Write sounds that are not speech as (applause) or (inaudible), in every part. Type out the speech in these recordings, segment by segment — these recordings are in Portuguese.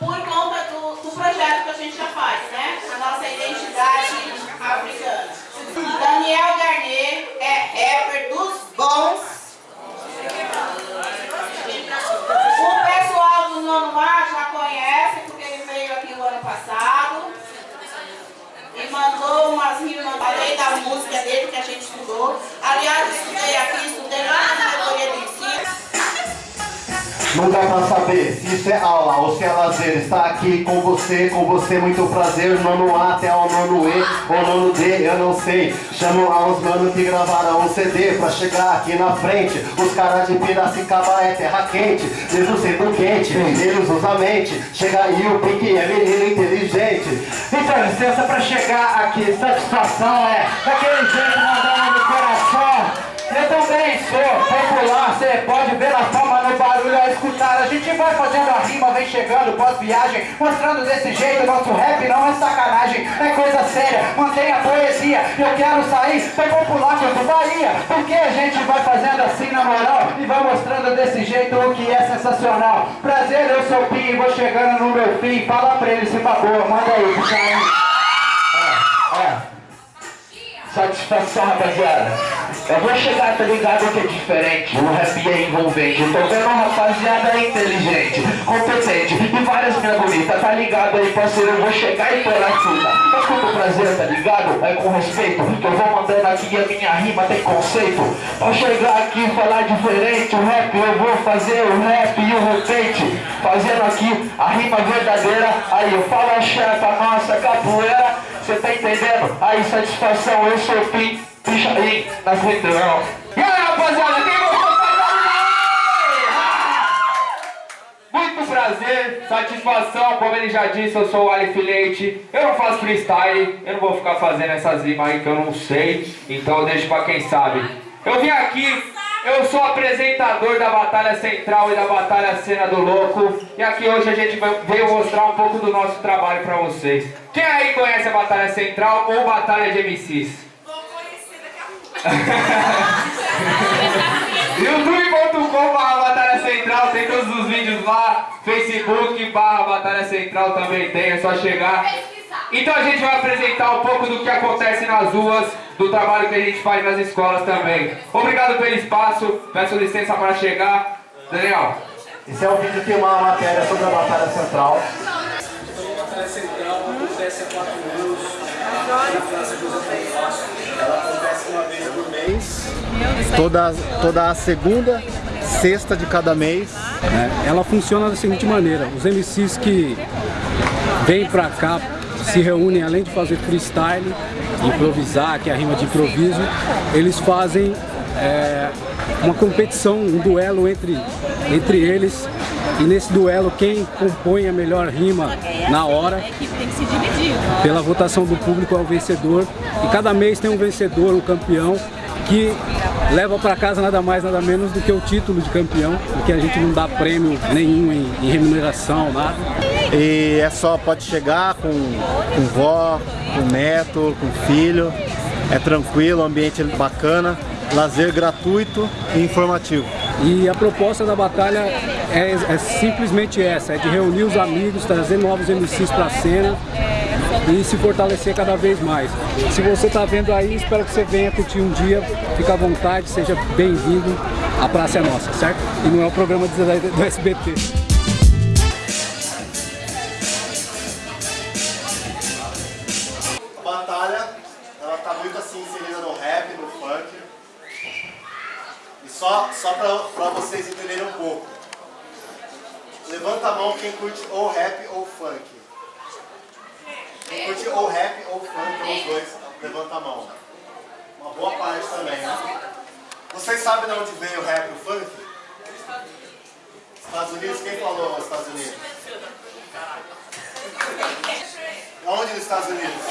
por conta do, do projeto que a gente já faz, né? A nossa identidade africana. Daniel Garnier é rapper dos bons. O pessoal do Nono Mar já conhece, porque ele veio aqui o ano passado. E mandou umas rimas, falei da música dele que a gente estudou. Aliás, estudei aqui, estudei lá na. Não dá pra saber se isso é aula ou se é lazer. Está aqui com você, com você, muito prazer. Nono A até o nono E ou nono D, eu não sei. Chamo aos manos que gravaram um CD pra chegar aqui na frente. Os caras de Piracicaba é terra quente, mesmo sendo quente, eles usam a mente. Chega aí o Pink é menino inteligente. Então, licença pra chegar aqui, satisfação é daquele jeito mandando no coração. Eu também sou popular, você pode ver a fama escutar. A gente vai fazendo a rima, vem chegando pós-viagem, mostrando desse jeito. Nosso rap não é sacanagem, é coisa séria. Mantenha a poesia, eu quero sair tão popular quanto Bahia. Porque a gente vai fazendo assim na moral e vai mostrando desse jeito o que é sensacional. Prazer, eu sou o Pim, vou chegando no meu fim. Fala pra ele se boa, manda aí, puxa aí. É, é. Satisfação, rapaziada. Eu vou chegar, tá ligado que é diferente. O rap é envolvente. Tô vendo uma rapaziada inteligente, competente e várias minhas bonitas. Tá ligado aí, parceiro? Eu vou chegar e pôr a fruta. Mas com prazer, tá ligado? É com respeito. Que eu vou mandando aqui a minha rima tem conceito. Pra chegar aqui e falar diferente, o rap eu vou fazer o rap e o repente. Fazendo aqui a rima verdadeira. Aí eu falo a chefa, nossa capoeira. Você tá entendendo? Aí, satisfação, eu sou o Pim, picha aí, nas retrão. E aí, rapaziada, quem gostou Muito prazer, satisfação, como ele já disse, eu sou o Ali Leite. Eu não faço freestyle, eu não vou ficar fazendo essas rimas aí que eu não sei, então eu deixo pra quem sabe. Eu vim aqui eu sou apresentador da Batalha Central e da Batalha Cena do Louco E aqui hoje a gente veio mostrar um pouco do nosso trabalho pra vocês Quem aí conhece a Batalha Central ou Batalha de MCs? Vou conhecer daqui a pouco (laughs) youtube.com barra Batalha Central Tem todos os vídeos lá Facebook barra Batalha Central também tem, é só chegar então a gente vai apresentar um pouco do que acontece nas ruas, do trabalho que a gente faz nas escolas também. Obrigado pelo espaço, peço licença para chegar. Daniel. Esse é um vídeo que tem uma matéria sobre a Batalha Central. Então, a Batalha Central acontece há quatro anos Ela acontece uma vez por mês. Toda, toda a segunda, sexta de cada mês. É, ela funciona da seguinte maneira, os MCs que vêm pra cá se reúnem, além de fazer freestyle, improvisar, que é a rima de improviso, eles fazem é, uma competição, um duelo entre, entre eles e nesse duelo quem compõe a melhor rima na hora pela votação do público é o vencedor e cada mês tem um vencedor, um campeão que leva para casa nada mais, nada menos do que o título de campeão, porque a gente não dá prêmio nenhum em, em remuneração, nada. E é só, pode chegar com, com vó, com neto, com filho, é tranquilo, ambiente bacana, lazer gratuito e informativo. E a proposta da batalha é, é simplesmente essa, é de reunir os amigos, trazer novos MCs para a cena e se fortalecer cada vez mais. Se você está vendo aí, espero que você venha curtir um dia, fique à vontade, seja bem-vindo, a praça é nossa, certo? E não é o programa do SBT. Curte ou rap ou funk. Quem curte ou rap ou funk, ou os dois, levanta a mão. Uma boa parte também, né? Vocês sabem de onde veio o rap e o funk? Estados Unidos? Quem falou nos Estados Unidos? Aonde nos Estados Unidos?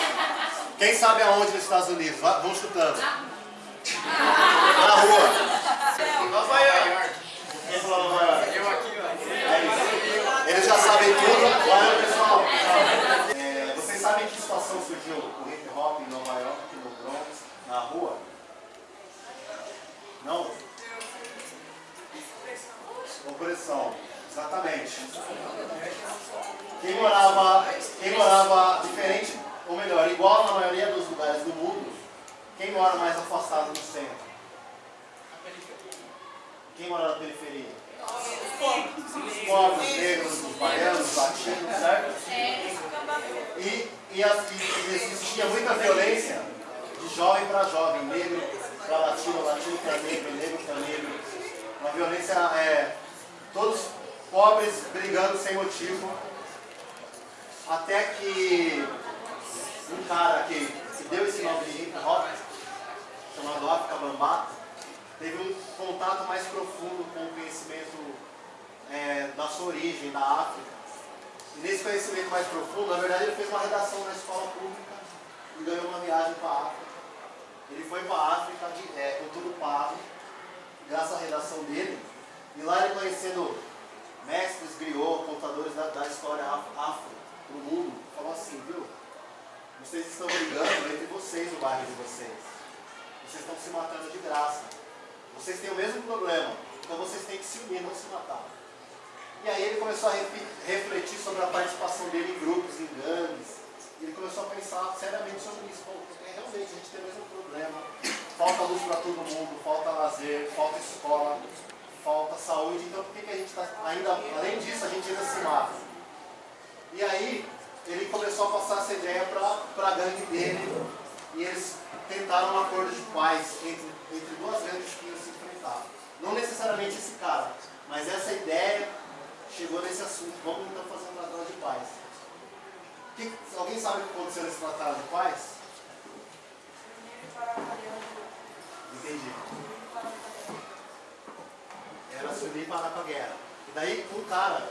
Quem sabe aonde nos Estados Unidos? Vão chutando. Na rua. Nova York. Quem falou Nova York? É. Eles já sabem tudo. Valeu, pessoal. Tchau. Vocês sabem que situação surgiu o hip hop em Nova York, no Bronx, na rua? Não? Opressão, exatamente. Quem morava, quem morava diferente, ou melhor, igual na maioria dos lugares do mundo, quem mora mais afastado do centro? Quem mora na periferia? Os pobres, negros, os baianos, os latinos, certo? E, e, e existia muita violência de jovem para jovem, negro para latino, latino para negro, negro para negro. Uma violência, é, todos pobres brigando sem motivo, até que um cara que, deu esse nome de hop, chamado África Bambata, teve um contato mais profundo com o conhecimento é, da sua origem, da África. E nesse conhecimento mais profundo, na verdade ele fez uma redação na escola pública e ganhou uma viagem para a África. Ele foi para a África de, é, com tudo pago, graças à redação dele, e lá ele conhecendo mestres, griot, contadores da, da história afro para o mundo, falou assim, viu? Vocês estão brigando entre vocês no bairro de vocês. Vocês estão se matando de graça. Vocês têm o mesmo problema, então vocês têm que se unir, não se matar. E aí ele começou a refletir sobre a participação dele em grupos, em gangues. Ele começou a pensar seriamente sobre isso. É, realmente a gente tem o mesmo problema. Falta luz para todo mundo, falta lazer, falta escola, falta saúde. Então por que, que a gente está ainda, além disso, a gente ainda se mata? E aí ele começou a passar essa ideia para a gangue dele. E eles tentaram um acordo de paz entre, entre duas que iam se enfrentar. Não necessariamente esse cara, mas essa ideia chegou nesse assunto. Vamos então fazer um tratado de paz. Que, alguém sabe o que aconteceu nesse tratado de paz? Entendi. Era se unir para a guerra. E daí um cara,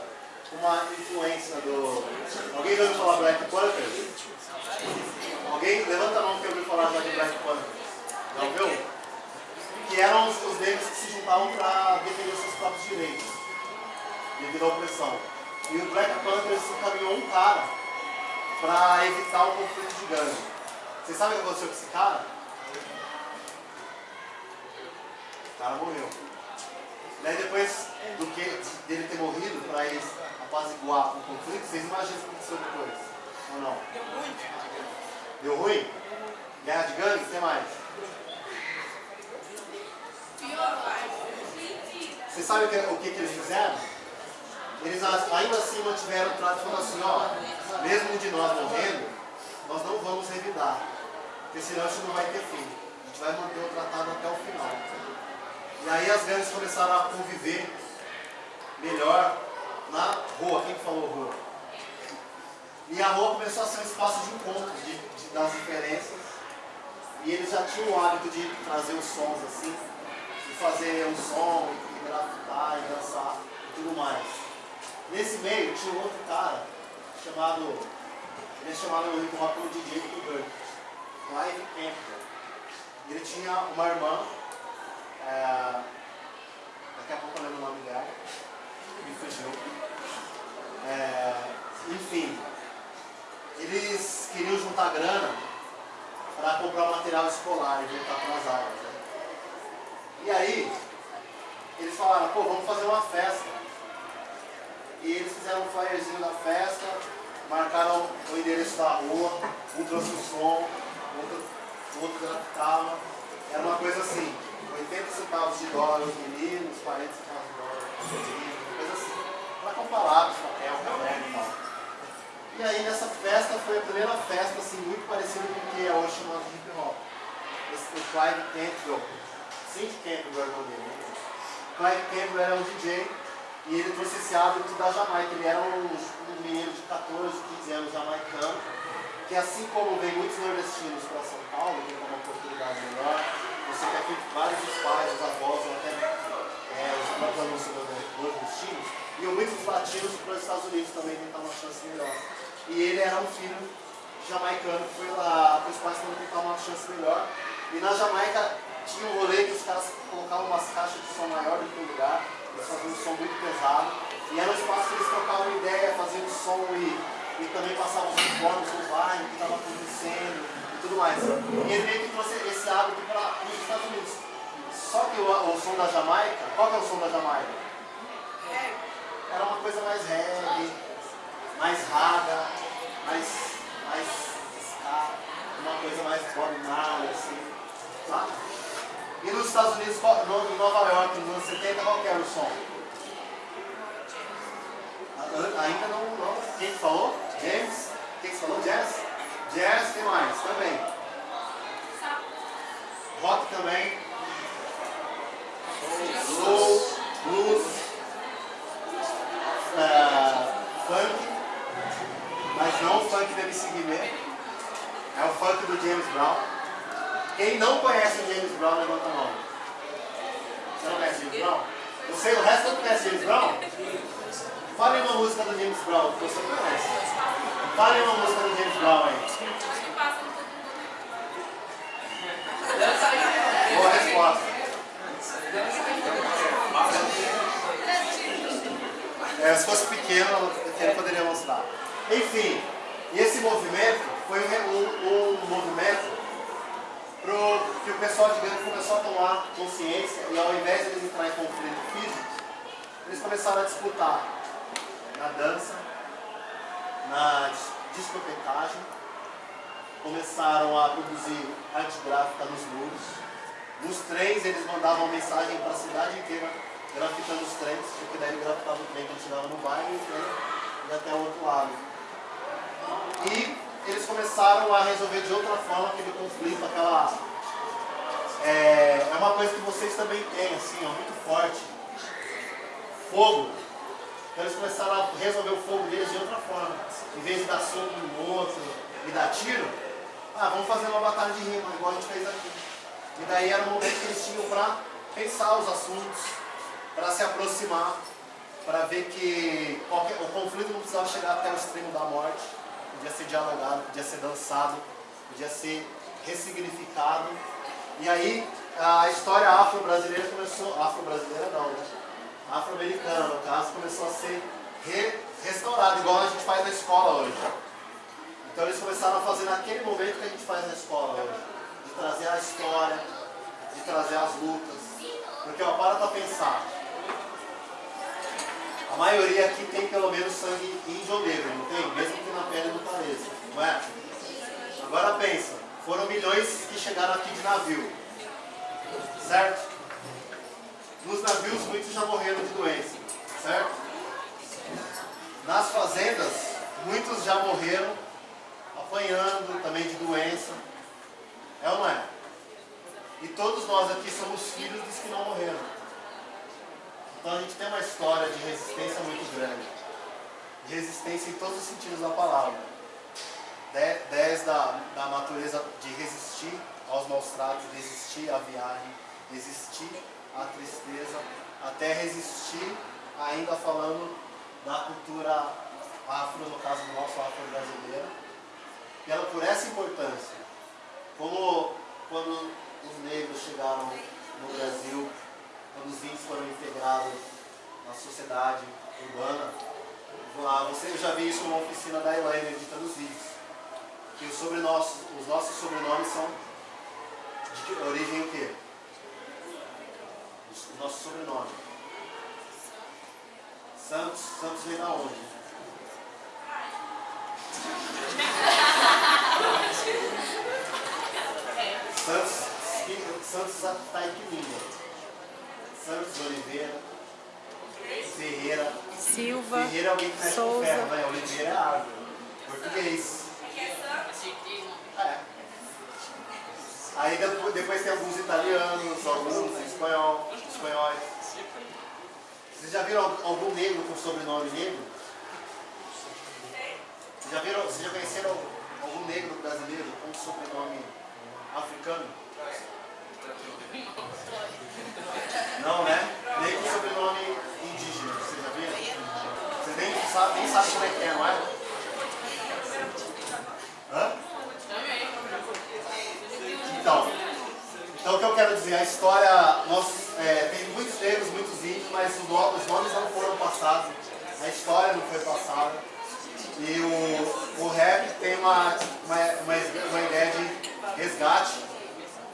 uma influência do. Alguém já ouviu falar Black Panthers? Alguém? Levanta a mão que ouviu falar já de Black Panthers. Já ouviu? Que eram os, os negros que se juntavam para defender seus próprios direitos devido à opressão. E o Black Panthers encaminhou um cara para evitar um conflito de gangue. Vocês sabem o que aconteceu com esse cara? O cara morreu. Daí depois do que dele ter morrido para eles apaziguar o conflito, vocês imaginam o que aconteceu depois? Ou não? Deu ruim. Deu ruim? Guerra de gangue? O que mais? Vocês sabem o que, o que, que eles fizeram? eles ainda assim mantiveram o trato falando assim, ó, mesmo de nós morrendo, nós não vamos revidar, porque senão isso não vai ter fim. A gente vai manter o tratado até o final. E aí as gangues começaram a conviver melhor na rua. Quem falou rua? E a rua começou a ser um espaço de encontro de, de, das diferenças. E eles já tinham o hábito de trazer os sons assim, fazer um som, e grafitar, e dançar e tudo mais. Nesse meio tinha um outro cara chamado, ele é chamado no hip hop como DJ do Bird, Clive Campbell. Ele tinha uma irmã, é, daqui a pouco eu lembro o nome dela, me fugiu. É, enfim, eles queriam juntar grana para comprar material escolar e voltar para as áreas. E aí, eles falaram, pô, vamos fazer uma festa e eles fizeram um flyerzinho da festa, marcaram o endereço da rua, um trouxe o som, outro, outro grafitava. Era uma coisa assim, 80 centavos de dólar os meninos, 40 centavos de dólar os meninos, coisa assim. Para comparar lápis, papel, caderno e tal. E aí nessa festa foi a primeira festa assim, muito parecida com o que é hoje chamado de hip hop. Esse, o Clive Campbell, Cindy Campbell era o nome dele. Né? Clive Campbell era um DJ e ele trouxe esse hábito da Jamaica. Ele era um, um menino de 14, 15 anos jamaicano, que assim como vem muitos nordestinos para São Paulo, tem uma oportunidade melhor, você quer que vários dos pais, os avós, ou até é, os próprios alunos nordestinos, iam muitos latinos para os Estados Unidos também tentar uma chance melhor. E ele era um filho jamaicano que foi lá os pais tentar uma chance melhor. E na Jamaica tinha um rolê que os caras colocavam umas caixas de som maior do que o lugar, eles faziam um som muito pesado. E era um espaço que eles trocavam ideia, faziam som e, e também passavam os informes online, o que estava acontecendo e tudo mais. E ele meio que trouxe esse hábito para os Estados Unidos. Só que o, o, som da Jamaica, qual que é o som da Jamaica? Era uma coisa mais reggae, mais raga, mais, mais ska, uma coisa mais Bob assim, tá? E nos Estados Unidos, em Nova York, nos anos 70, qual era o som? Ainda não, não. Quem falou? James? Quem falou? Jazz? Jazz, tem mais? Também. Rock também. Soul, blues, uh, funk, mas não o funk do MC Guimê, é o funk do James Brown. Quem não conhece James Brown, levanta a mão. Você não conhece James Brown? Você, o resto não conhece James Brown? Fale uma música do James Brown que você conhece. Fale uma música do James Brown aí. Boa resposta. É, se fosse pequeno, ele poderia mostrar. Enfim, esse movimento foi um, um movimento pro, que o pessoal de Gandhi começou a tomar consciência e ao invés de eles entrar em conflito físico, eles começaram a disputar na dança, na discotecagem, começaram a produzir arte gráfica nos muros. Nos trens eles mandavam mensagem para a cidade inteira grafitando os trens, porque daí ele grafitava o trem que ele chegava no bairro e o trem ia até o outro lado. E eles começaram a resolver de outra forma aquele conflito, aquela... É, é uma coisa que vocês também têm, assim, ó, muito forte. Fogo. Então eles começaram a resolver o fogo deles de outra forma. Em vez de dar soco no outro e dar tiro, ah, vamos fazer uma batalha de rima, igual a gente fez aqui. E daí era o momento que eles tinham para pensar os assuntos, para se aproximar, para ver que qualquer, o conflito não precisava chegar até o extremo da morte, podia ser dialogado, podia ser dançado, podia ser ressignificado. E aí a história afro-brasileira começou, afro-brasileira não, né? Afro-americana no caso, começou a ser re, restaurada, igual a gente faz na escola hoje. Então eles começaram a fazer naquele momento que a gente faz na escola hoje. De trazer a história, de trazer as lutas. Porque, ó, para pra pensar. Maioria aqui tem pelo menos sangue ou negro, não tem? Mesmo que na pele não pareça, não é? Agora pensa, foram milhões que chegaram aqui de navio, certo? Nos navios muitos já morreram de doença, certo? Nas fazendas, muitos já morreram apanhando também de doença. É ou não é? E todos nós aqui somos filhos dos que não morreram. Então a gente tem uma história de resistência muito grande. De resistência em todos os sentidos da palavra. Desde a da natureza de resistir aos maus tratos, resistir à viagem, resistir à tristeza, até resistir, ainda falando da cultura afro, no caso do nosso afro brasileiro, pela, por essa importância. Como quando os negros chegaram no Brasil, quando os índios foram integrados na sociedade urbana, lá, você já viu isso numa oficina da Elaine editando os vídeos. Que os, sobrenossos, os nossos sobrenomes são de origem o quê? O nosso sobrenome. Santos, Santos vem da onde? (laughs) Santos, Santos está equilíbrio. Santos Oliveira, Ferreira. Silva, Ferreira é alguém que mexe com Souza. ferro, né? Oliveira é árvore. Português. É. Aí depois, depois tem alguns italianos, alguns espanhol, espanhóis. Vocês já viram algum negro com sobrenome negro? Vocês já, viram, vocês já conheceram algum negro brasileiro com sobrenome africano? Não, né? Nem com sobrenome indígena, vocês já viram? Vocês nem sabem, nem sabem como é que é, não é? Hã? Então, então o que eu quero dizer, a história, nós, é, tem muitos negros, muitos índios, mas os nomes, os nomes não foram passados, a história não foi passada. E o, o rap tem uma, uma, uma, uma ideia de resgate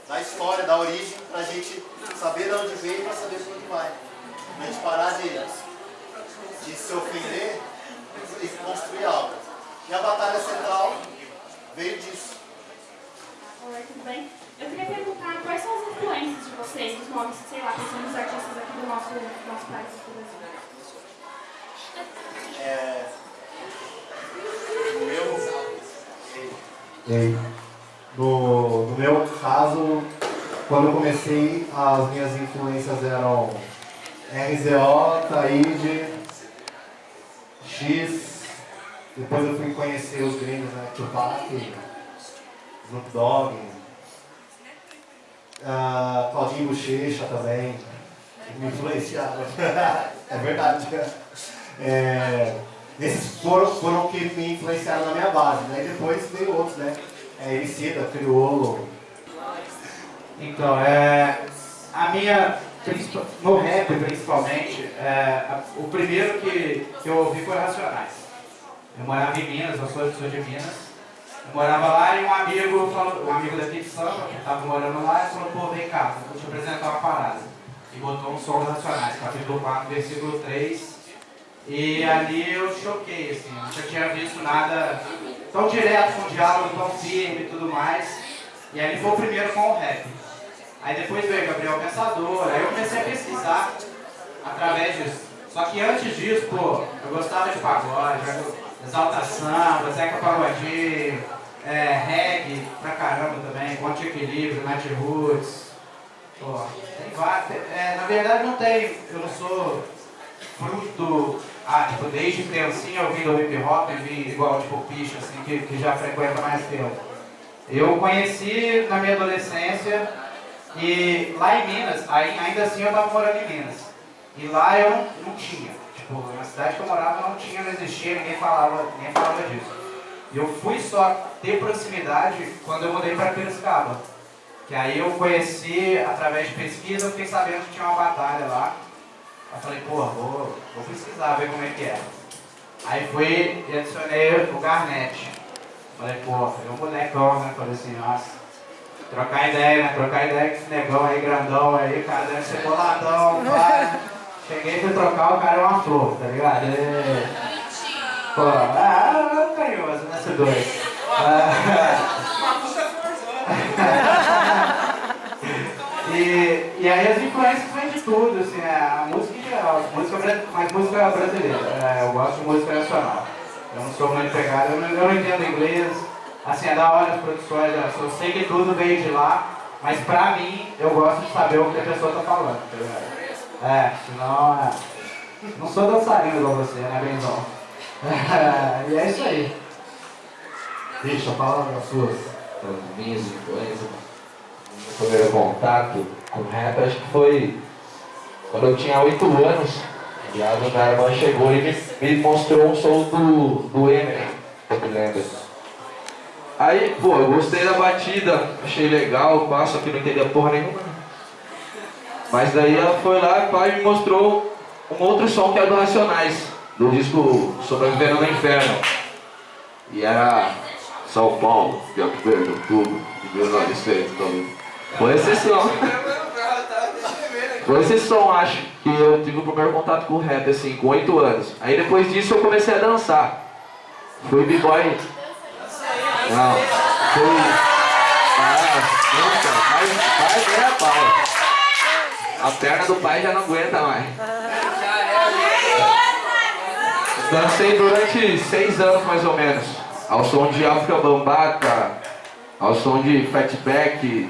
da história, da origem, pra gente saber de onde veio e pra saber de onde vai. A gente parar de, de se ofender e que construir algo. E a Batalha Central veio disso. Oi, tudo bem? Eu queria perguntar quais são as influências de vocês, os nomes, sei lá, quais são os artistas aqui do nosso, do nosso país, por exemplo. É, no meu, Ei, no, no meu caso, quando eu comecei, as minhas influências eram RZO, Taíde, X, depois eu fui conhecer os gringos, né, Tupac, Snoop Dogg, uh, Claudinho Bochecha também, me influenciaram, (laughs) é verdade. É, esses foram, foram que me influenciaram na minha base, né? E depois veio outros, né? É, Emicida, Criolo. Então, é, a minha, no rap principalmente, é, o primeiro que, que eu ouvi foi Racionais. Eu morava em Minas, eu sou, sou de Minas. Eu morava lá e um amigo, um amigo daqui de Samba, que estava morando lá, falou, pô, vem cá, vou te apresentar uma parada. E botou um som Racionais, capítulo 4, versículo 3. E ali eu choquei, assim, eu nunca tinha visto nada tão direto, com diálogo tão firme e tudo mais. E aí ele foi o primeiro com o rap. Aí depois veio Gabriel Pensador, aí eu comecei a pesquisar através disso. Só que antes disso, pô, eu gostava de pagode, Exalta Samba, Zeca Pagodinho, é, reggae pra caramba também, Ponte Equilíbrio, Night Roots. Pô, tem vários. É, na verdade não tem, eu não sou fruto, ah, tipo, desde criancinha ouvindo hip hop, eu vi igual tipo Picha, assim, que, que já frequenta mais tempo. Eu conheci na minha adolescência e lá em Minas, aí, ainda assim eu estava morando em Minas. E lá eu não, não tinha. Tipo, na cidade que eu morava não tinha, não existia, ninguém falava, ninguém falava disso. E eu fui só ter proximidade quando eu mudei para Piracicaba. Que aí eu conheci, através de pesquisa, fiquei sabendo que tinha uma batalha lá. Aí falei, pô, vou, vou pesquisar, ver como é que é. Aí fui e adicionei o Garnet. Falei, pô, foi um bonecão, né? Falei assim, nossa, trocar ideia, né? Trocar ideia com esse negão aí, grandão aí, cara, deve ser boladão, (laughs) pá. Cheguei fui trocar, o cara é uma flor, tá ligado? E... Pô, ah, carinhoso, né, esse dois. Ah, (laughs) E, e aí as influências vêm de tudo, assim, a música mas música brasileira, é, eu gosto de música nacional. Eu não sou muito pegado, eu não, eu não entendo inglês, assim, é da hora as produções, eu sei que tudo veio de lá, mas pra mim, eu gosto de saber o que a pessoa tá falando, tá ligado? É, senão, é, não sou dançarino igual você, né, Benzão? (laughs) e é isso aí. Deixa, fala as suas. as minhas influências, meu primeiro contato com rap, acho que foi quando eu tinha 8 anos. A minha irmã chegou e me, me mostrou um som do, do Eminem, eu me lembro. Aí, pô, eu gostei da batida, achei legal, passo aqui não entendia porra nenhuma. Mas daí ela foi lá e me mostrou um outro som que é do Racionais, do disco Sobrevivendo no Inferno. E era São Paulo, dia 1 de outubro de 1900. Então, foi esse esse som, acho, que eu tive o primeiro contato com o rap, assim, com 8 anos. Aí depois disso eu comecei a dançar. Fui b-boy. Não, fui. Ah, nunca. Mas vai ganhar pau. A perna do pai já não aguenta mais. Dancei durante seis anos mais ou menos. Ao som de África Bambata, ao som de Fatback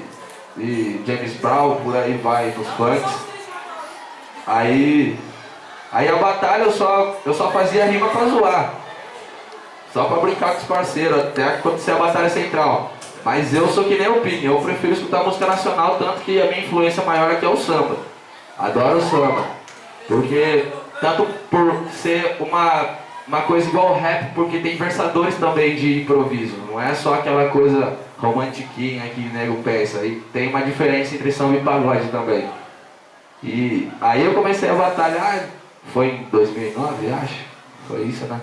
e James Brown, por aí vai, nos funks. Aí, aí a batalha eu só, eu só fazia rima pra zoar. Só pra brincar com os parceiros, até acontecer a batalha central. Mas eu sou que nem o Pini, eu prefiro escutar música nacional, tanto que a minha influência maior aqui é o samba. Adoro o samba. Porque, tanto por ser uma, uma coisa igual ao rap, porque tem versadores também de improviso. Não é só aquela coisa romantiquinha que nego pensa. E tem uma diferença entre samba e pagode também. E aí eu comecei a batalhar, foi em 2009, acho. Foi isso, né?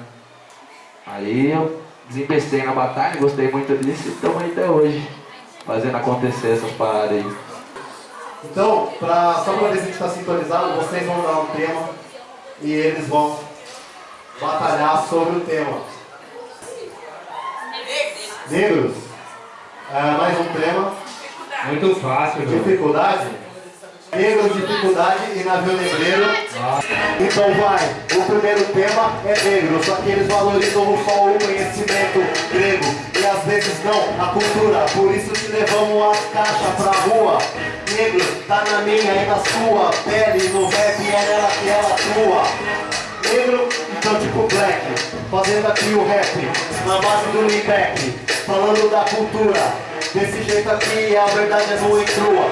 Aí eu desembestei na batalha, gostei muito disso e estamos até hoje. Fazendo acontecer essas paradas aí. Então, pra, só pra ver se a gente tá sintonizado, vocês vão dar um tema e eles vão batalhar sobre o tema. Negros. Ah, mais um tema. Muito fácil. Dificuldade? Negros, dificuldade e navio negreiro. Então vai, o primeiro tema é negro, só que eles valorizam só o conhecimento grego e às vezes não a cultura, por isso que levamos as caixas pra rua. Negro, tá na minha e na sua pele, no rap é nela que ela atua. Negro, então tipo black, fazendo aqui o rap, na base do Libeck, falando da cultura. Desse jeito aqui a verdade é nua e crua.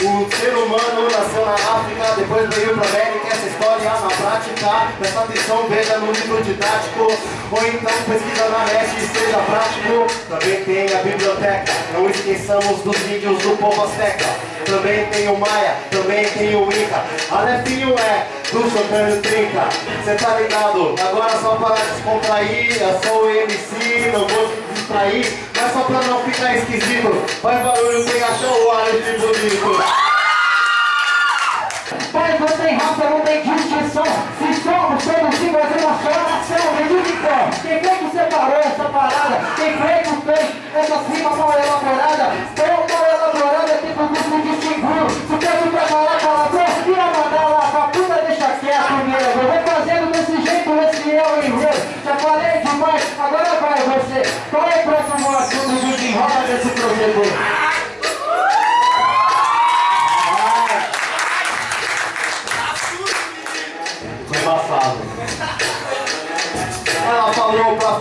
O ser humano nasceu na África, depois veio pra América, essa história na prática. Presta atenção, veja no livro didático, ou então pesquisa na net e seja prático. Também tem a biblioteca, não esqueçamos dos índios do povo azteca. Também tem o Maia, também tem o Inca. Alefinho é do Santana Trinca. Cê tá ligado? Agora só para descontrair, eu sou o MC, não vou te distrair. Mas só pra não ficar esquisito, faz barulho, quem achou o ar de bonito. Pai, não tem raça, não tem distinção Se somos todos iguais em uma só nação Medicicão, quem foi que separou essa parada? Quem foi que fez essa rima mal elaborada? Tão mal elaborada, tem como se distinguir Se peço pra falar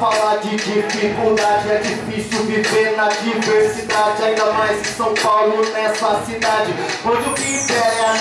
falar de dificuldade É difícil viver na diversidade Ainda mais em São Paulo, nessa cidade. Onde o que é a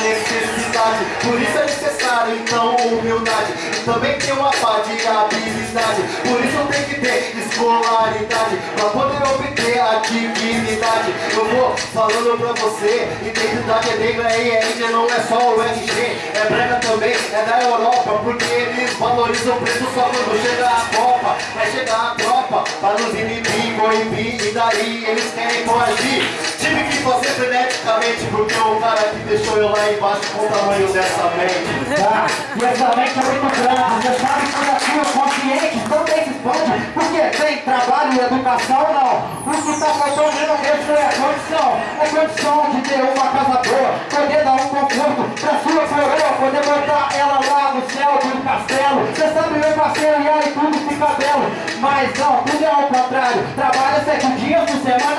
necessidade Por isso é necessário, então, humildade. E também tem uma pá de habilidade. Por isso tem que ter escolaridade Pra poder obter a dignidade. Eu vou falando pra você Identidade é negra e é índia, não é só o RG É brega também, é da Europa Porque eles valorizam o preço só quando chega a Copa. Vai chegar a tropa pra nos inibir, coibir E daí eles querem coagir Tive que fazer freneticamente Porque o cara que deixou eu lá embaixo Com o tamanho dessa mente. Tá, e essa mente é muito grande. Você sabe que aqui o consciente também se expande Porque tem trabalho e educação, não. O que tá faltando mesmo mesmo é condição. É condição de ter uma casa boa Poder dar um conforto pra sua coroa Poder botar ela lá no céu do castelo. Você sabe meu parceiro, e aí tudo fica belo. Mas não, tudo é ao contrário. Trabalha sete dias por semana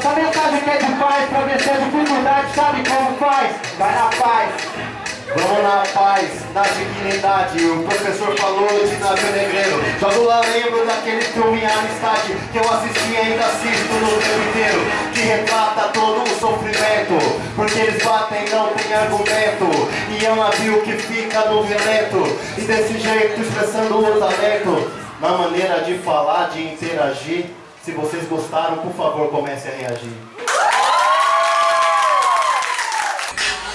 essa mensagem que é de paz pra vencer a dificuldade, sabe como faz? Vai na paz. Vamos na paz, na dignidade O professor falou de navio negreiro Jogo lá, lembro daquele filme Amistade Que eu assisti e ainda assisto no tempo inteiro Que retrata todo o sofrimento Porque eles batem, não tem argumento E é um navio que fica no violento E desse jeito expressando o talento Na maneira de falar, de interagir Se vocês gostaram, por favor, comecem a reagir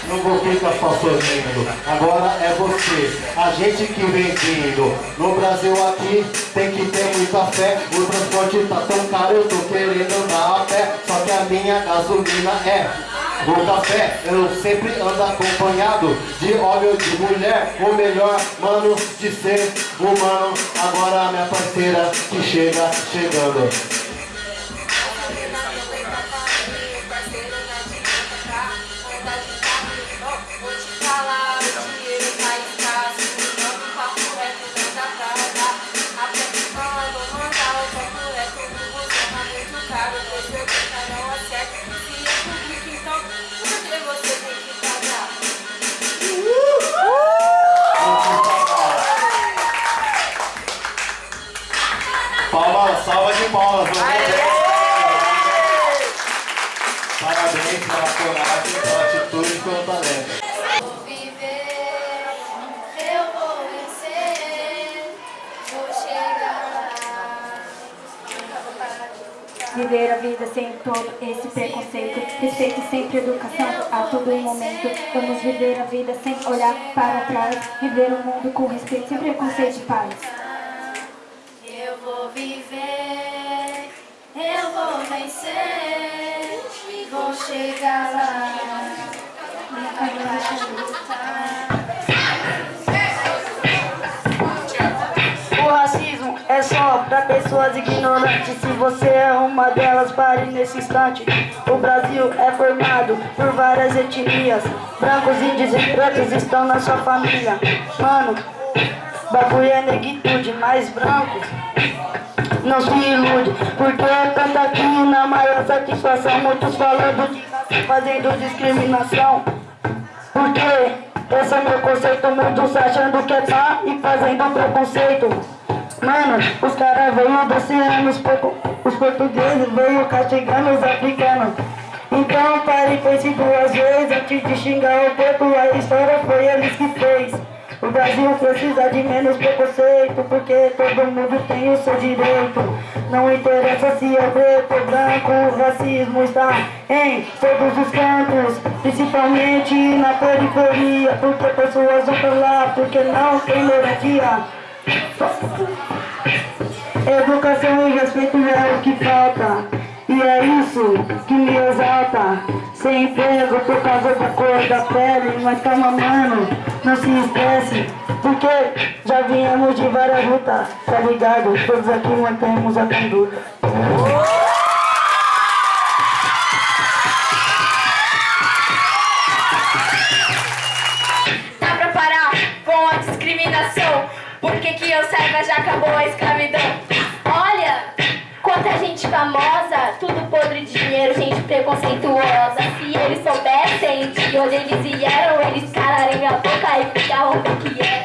Não vou ficar só sorrindo, agora é você, a gente que vem vindo. No Brasil aqui tem que ter muita fé, o transporte tá tão caro, eu tô querendo andar a pé, só que a minha gasolina é. O café, eu sempre ando acompanhado de ou de mulher, o melhor mano de ser humano. Agora a minha parceira que chega chegando. Viver a vida sem todo esse preconceito. Respeito sempre educação a todo momento. Vamos viver a vida sem olhar para trás. Viver o mundo com respeito, sem preconceito e paz. Eu vou viver, vencer, vou chegar lá. Vou de lutar. O racismo é só pra pessoas ignorantes. Se você é uma delas, pare nesse instante. O Brasil é formado por várias etnias. Brancos, índios e pretos estão na sua família. Mano, bagulho é negritude, mais brancos. Não se ilude, porque tanto aqui na maior satisfação. Muitos falando de fazendo discriminação. Porque esse é meu conceito, muitos achando que é pá e fazendo preconceito. Os caras veio do oceano, os, os portugueses veio castigando os africanos. Então pare e pense duas vezes antes de xingar o povo, a história foi eles que fez. O Brasil precisa de menos preconceito, porque todo mundo tem o seu direito. Não interessa se é preto ou branco, o racismo está em todos os cantos, principalmente na periferia, porque pessoas vão pra lá, porque não tem moradia. Educação e respeito é o que falta. E é isso que me exalta. Sem emprego por causa da cor da pele. Mas calma, mano, não se estresse. Porque já viemos de várias lutas, tá ligado? Todos aqui mantemos a conduta. Porque que eu saiba já acabou a escravidão. Olha, quanta gente famosa, tudo podre de dinheiro, gente preconceituosa. Se eles soubessem de onde eles vieram, eles calariam a boca e ficavam bem quietos. Instrumental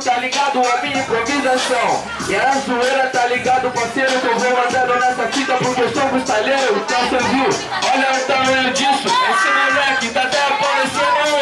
tá ligado a minha improvisação. E a zoeira tá ligado, parceiro, que eu vou andando nessa fita porque eu sou freestyleiro. Então você viu, olha o tamanho disso. Esse moleque tá até parecendo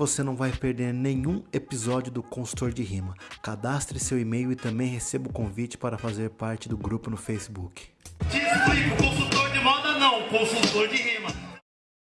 você não vai perder nenhum episódio do Consultor de Rima. Cadastre seu e-mail e também receba o convite para fazer parte do grupo no Facebook. Te consultor de moda não, consultor de rima.